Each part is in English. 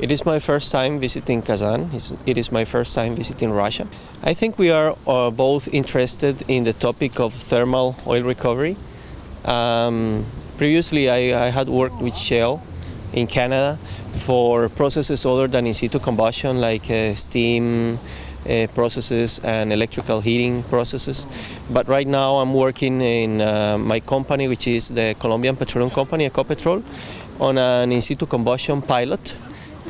It is my first time visiting Kazan. It's- my first time visiting Russia. I think we are uh, both interested in the topic of thermal oil recovery. Um, previously, I, I had worked with Shell in Canada for processes other than in situ combustion, like uh, steam uh, processes and electrical heating processes. But right now, I'm working in uh, my company, which is the Colombian Petroleum Company, Ecopetrol, on an in situ combustion pilot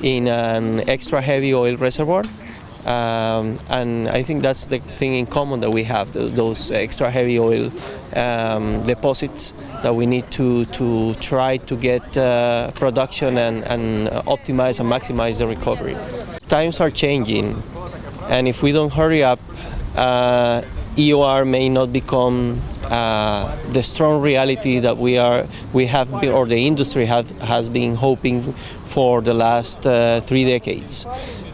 in an extra heavy oil reservoir. Um, and I think that's the thing in common that we have, th- those extra heavy oil um, deposits that we need to, to try to get uh, production and, and optimize and maximize the recovery. Times are changing, and if we don't hurry up, uh, EOR may not become uh, the strong reality that we are we have been, or the industry have, has been hoping for the last uh, three decades.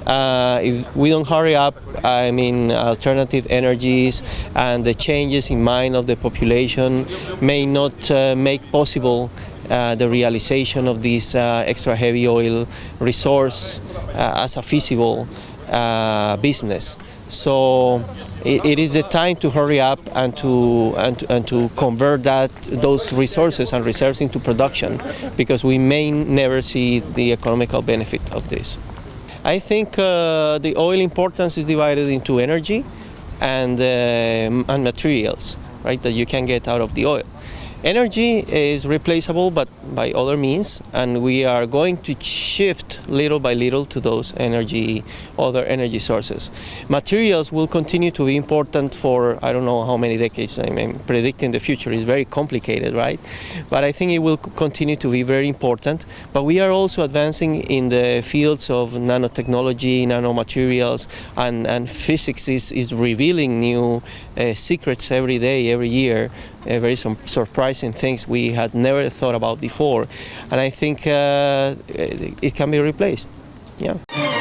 Uh, if we don't hurry up, I mean, alternative energies and the changes in mind of the population may not uh, make possible uh, the realization of this uh, extra heavy oil resource uh, as a feasible uh, business. So it, it is the time to hurry up and to, and to and to convert that those resources and reserves into production because we may never see the economical benefit of this. I think uh, the oil importance is divided into energy and, uh, and materials, right, that you can get out of the oil. Energy is replaceable but by other means and we are going to shift little by little to those energy other energy sources. Materials will continue to be important for I don't know how many decades. I mean predicting the future is very complicated, right? But I think it will continue to be very important. But we are also advancing in the fields of nanotechnology, nanomaterials and, and physics is, is revealing new uh, secrets every day, every year uh, very some surprising things we had never thought about before, and I think uh, it it can be replaced. Yeah.